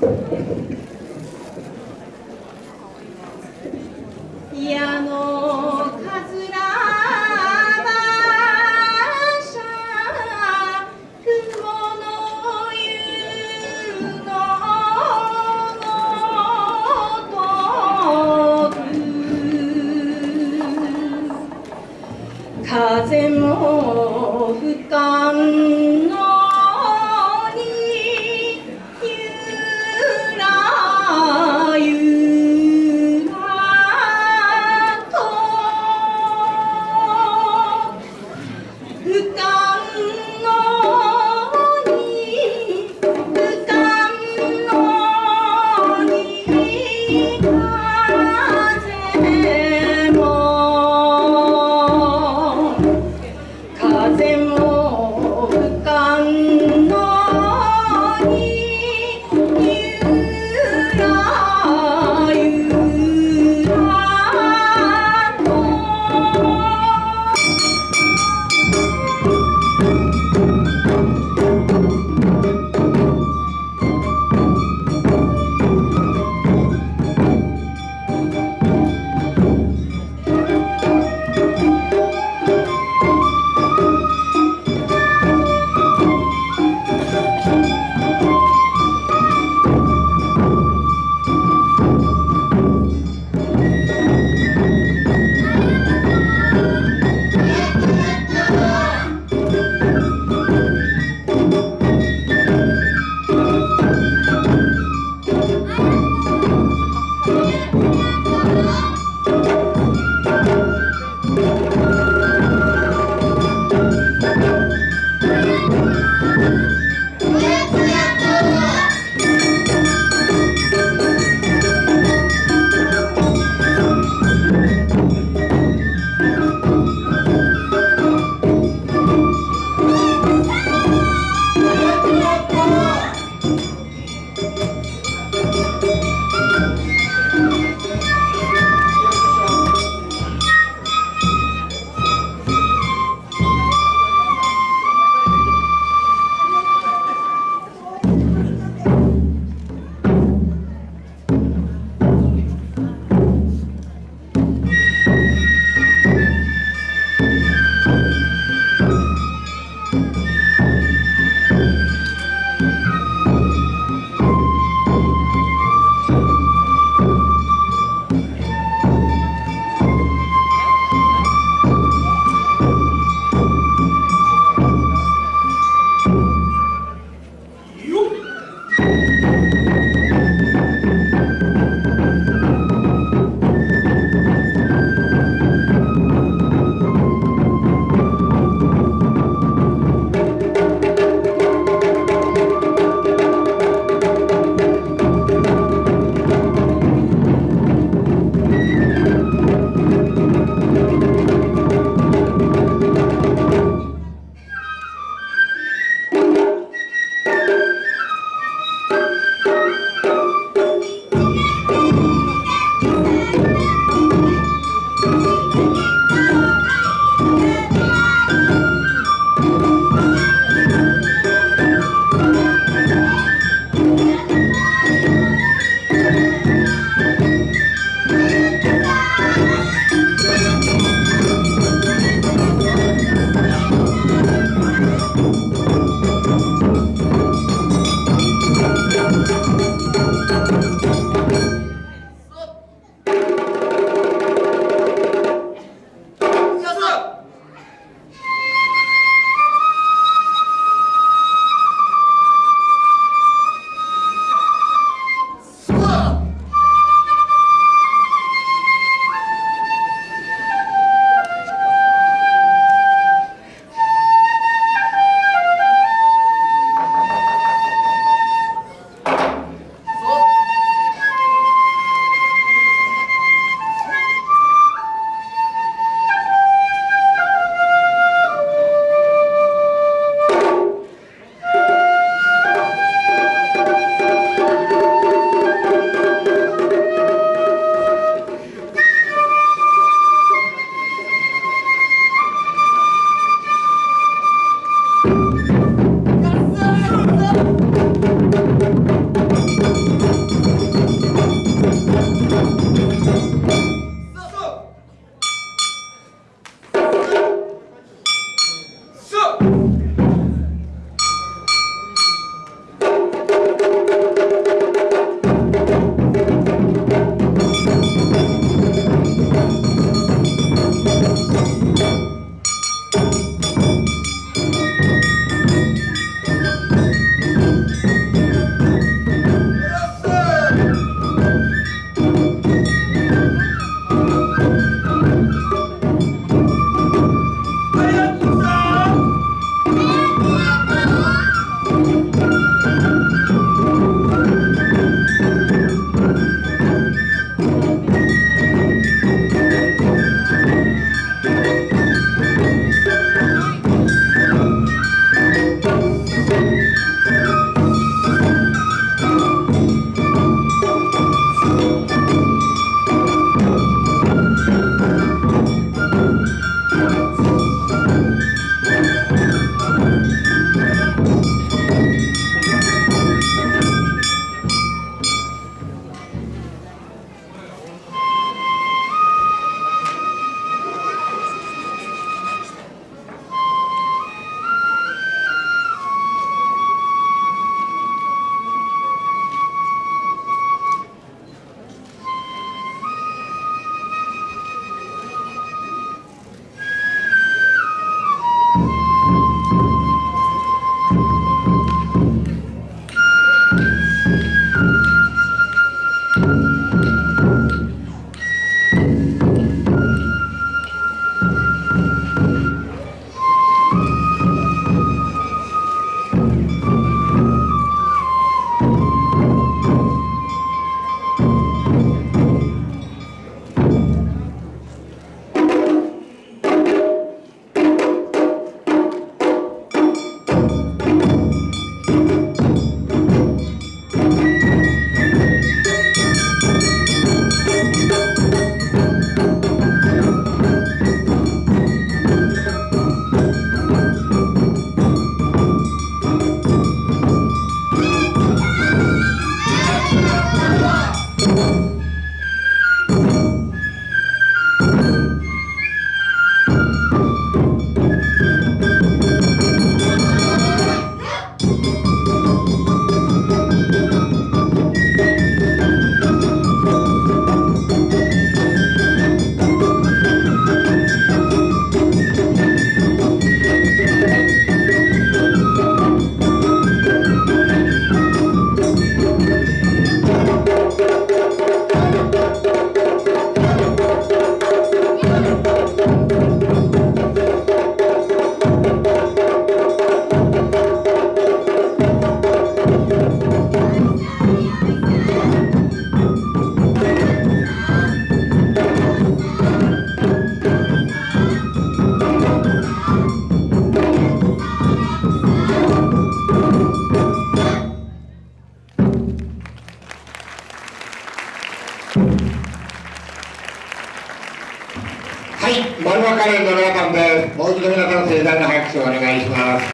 ハハハハ!拍手をお願いします。